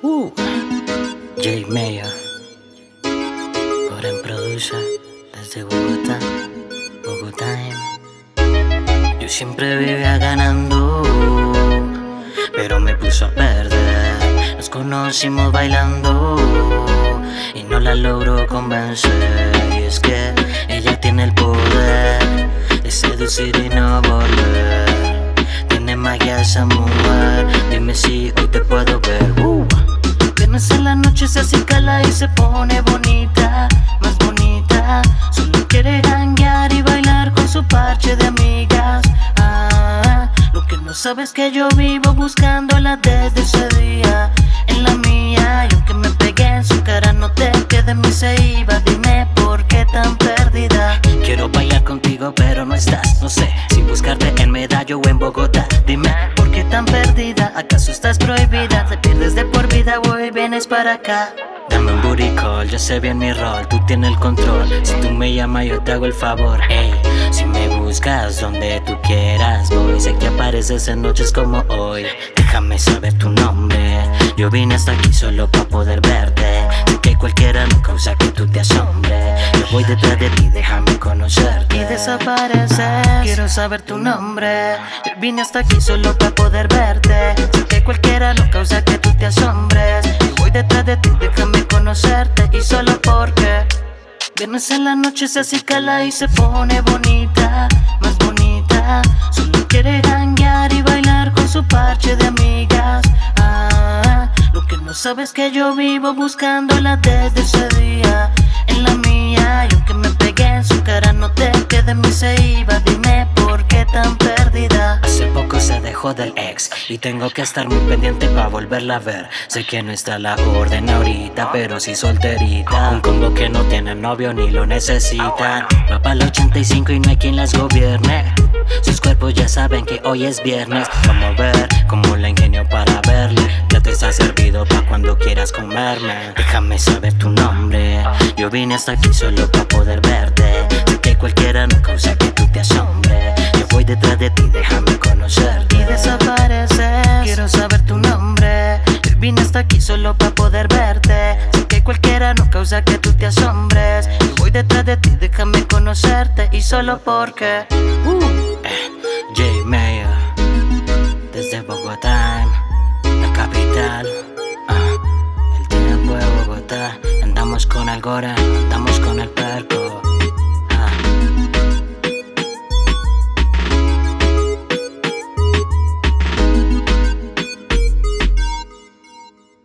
Uh, J Mayo, en Producer, desde Bogotá, Bogotá. Yo siempre vivía ganando, pero me puso a perder. Nos conocimos bailando y no la logro convencer. Y es que ella tiene el poder de seducir y no volver. Tiene magia esa mujer, dime si hoy te puedo ver. Uh. En la noche se acicala y se pone bonita, más bonita. Solo quiere hanguear y bailar con su parche de amigas. Ah, lo que no sabes que yo vivo buscándola desde ese día en la mía. Y aunque me pegué en su cara, no te de mí se iba. Dime por qué tan perdida. Quiero bailar contigo, pero no estás. No sé si en Medallo en Bogotá. Dime por qué tan perdida. ¿Acaso estás prohibida? Te pierdes de por vida o vienes para acá. Dame un booty call, yo sé bien mi rol, tú tienes el control Si tú me llamas yo te hago el favor, ey Si me buscas donde tú quieras voy Sé que apareces en noches como hoy Déjame saber tu nombre Yo vine hasta aquí solo para poder verte Sé que cualquiera no causa que tú te asombres Yo voy detrás de ti, déjame conocerte Quiero saber tu nombre. Vine hasta aquí solo para poder verte. Sé que cualquiera no causa que tú te asombres. Yo voy detrás de ti, déjame conocerte. Y solo porque Viernes en la noche se acicala y se pone bonita, más bonita. Solo quiere hanguear y bailar con su parche de amigas. Ah, Lo que no sabes que yo vivo buscándola desde ese día. En la mía y aunque me pegué en su cara no te quede mi se iba Dime por qué tan perdida. Hace poco se dejó del ex y tengo que estar muy pendiente para volverla a ver. Sé que no está la orden ahorita, pero sí solterita. Un combo que no tiene novio ni lo necesitan Va el 85 y no hay quien las gobierne. Sus cuerpos ya saben que hoy es viernes. A ver cómo la ingenio para verle. Ya te está servido pa' cuando quieras comerme. Déjame saber tu nombre. Yo vine hasta aquí solo para poder Vine hasta aquí solo para poder verte. Sé que cualquiera no causa que tú te asombres. Yo voy detrás de ti, déjame conocerte. Y solo porque uh, eh, J Mayer Desde Bogotá, la capital uh, El tiempo de Bogotá. Andamos con Algora, andamos con el perco